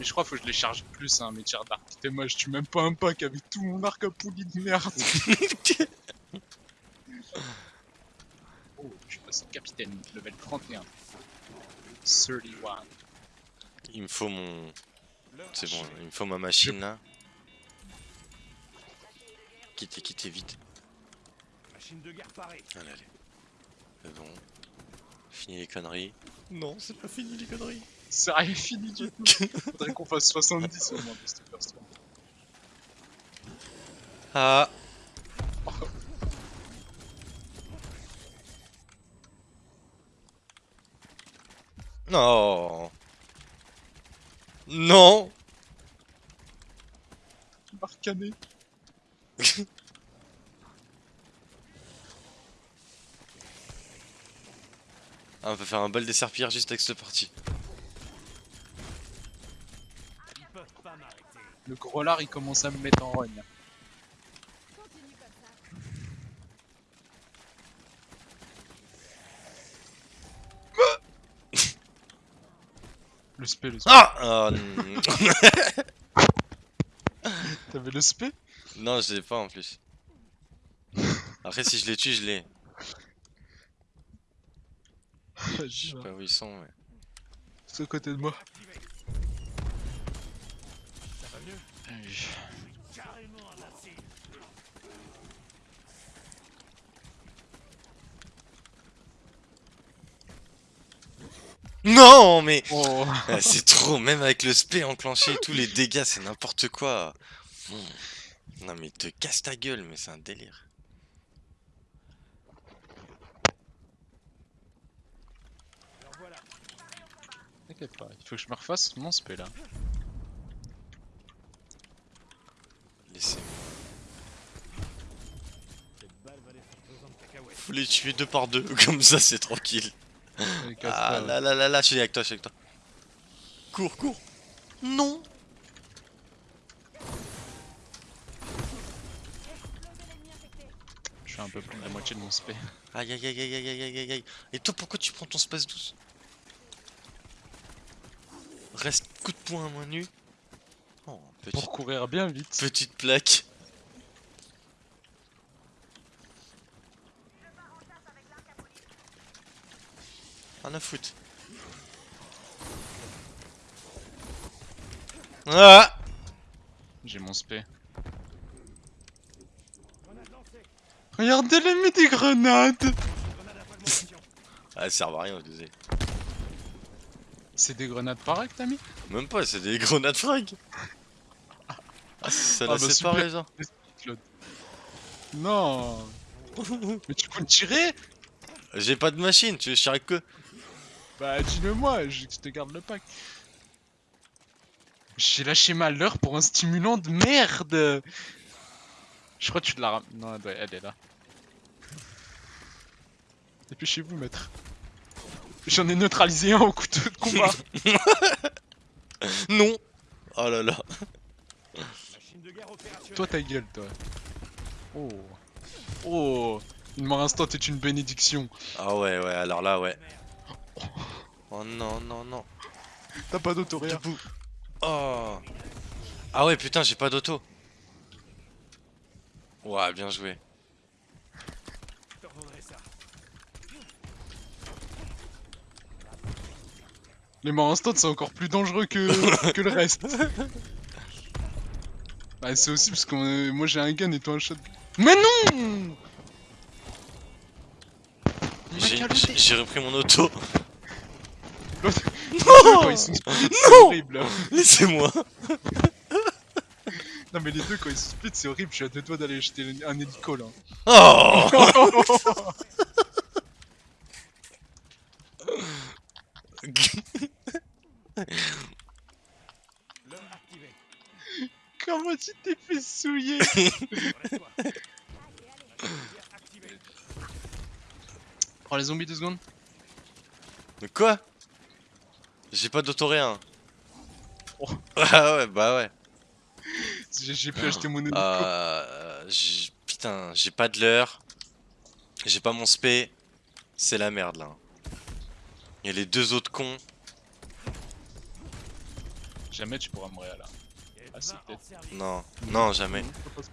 Mais je crois qu'il faut que je les charge plus, hein, mes tirs d'arc. Putain, moi je tue même pas un pack avec tout mon arc à poulie de merde. oh, je suis passé capitaine, level 31. 31. Il me faut mon... C'est bon, il me faut ma machine là. Quittez, quittez vite. Machine de guerre parée. Allez, allez. C'est bon. Fini les conneries. Non, c'est pas fini les conneries. C'est rien fini du tout. Faudrait qu'on fasse 70 au moins de cette version. Ah Non Non Barcané. Ah, on peut faire un bal des serpillères juste avec cette partie. Ils peuvent pas m'arrêter. Le gros lard il commence à me mettre en rogne. Le spé, le spé. Ah non. T'avais le spé? Non, je l'ai pas en plus. Après, si je les tue, je l'ai. Je sais va. pas où ils sont, mais. C'est à côté de moi. Activé. Ça va mieux Carrément à la cible. Non, mais. Oh. C'est trop, même avec le spé enclenché et tous les dégâts, c'est n'importe quoi. Non, mais te casse ta gueule, mais c'est un délire. T'inquiète pas, il faut que je me refasse mon spé là. Laissez-moi. Cette balle va les faire pesant de cacahuètes. Faut les tuer deux par deux, comme ça c'est tranquille. Ah là là là là, je suis avec toi, je suis avec toi. Cours, cours. Non. Je suis un peu plus de la moitié de mon spé. Aïe aïe aïe aïe aïe aïe aïe aïe. Et toi, pourquoi tu prends ton space douce? Reste coup de poing à main nue. Oh, petite, Pour courir bien vite. petite plaque. Rien à foutre. Ah J'ai mon spé. Regardez les mis des grenades. Ah, elles servent à rien, je disais. C'est des grenades pareil que t'as mis? Même pas, c'est des grenades frag. Ah, ça Ah l'a bah, séparé, super. genre. Non Mais tu peux tirer? J'ai pas de machine, tu veux tirer avec que Bah dis-le moi, je te garde le pack. J'ai lâché ma leurre pour un stimulant de merde Je crois que tu la ram... Non, elle, doit- elle est là. Dépêchez-vous, maître. J'en ai neutralisé un au couteau de combat. Non Oh là là. De guerre toi ta gueule, toi. Oh. Oh. Une mort instant est une bénédiction. Ah ouais, ouais, alors là, ouais. Oh non, non, non. T'as pas d'auto, rien. Debout. Oh. Ah ouais, putain, j'ai pas d'auto. Ouais, bien joué. Les morts instant c'est encore plus dangereux que, que le reste. Bah c'est aussi parce que moi j'ai un gun et toi un shot. Mais non j'ai repris mon auto. Split, c'est horrible. Laissez-moi. Non mais les deux quand ils sont split c'est horrible, je suis à deux doigts d'aller jeter un hélico là. Oh L'homme activé. Comment tu t'es fait souiller. Prends les zombies deux secondes. Mais quoi? J'ai pas d'auto rien. Oh. Ah ouais, bah ouais. J'ai pu acheter mon. Euh, j'ai- putain, j'ai pas de l'heure. J'ai pas mon spé. C'est la merde là. Il y a les deux autres cons. Jamais tu pourras mourir là. Ah, service. Non, non, jamais.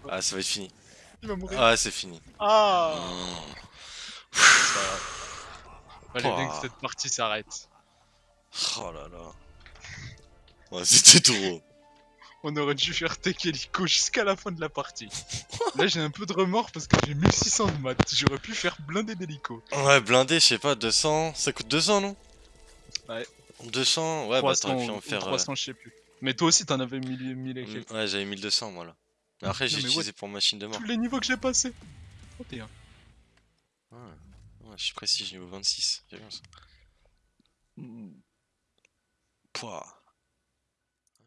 Ah, ça va être fini. Il va mourir. Ah, c'est fini. Ah Oh. C'est pas grave. Fallait bien que cette partie s'arrête. Oh là là. Ouais, c'était trop. On aurait dû faire tech hélico jusqu'à la fin de la partie. Là j'ai un peu de remords parce que j'ai 1600 de maths. J'aurais pu faire blindé d'hélico. Ouais, blindé, je sais pas, 200. Ça coûte 200, non? Ouais. 200, ouais, 300, bah t'aurais pu en faire. euh, 300 je sais plus. Mais toi aussi t'en avais 1000 1000 et mm, quelques. Ouais, j'avais 1200 moi là. Mais après, j'ai utilisé pour machine de mort. Tous les niveaux que j'ai passés. 31. Ouais, ouais, je suis prestige niveau 26. J'ai vu ça. poids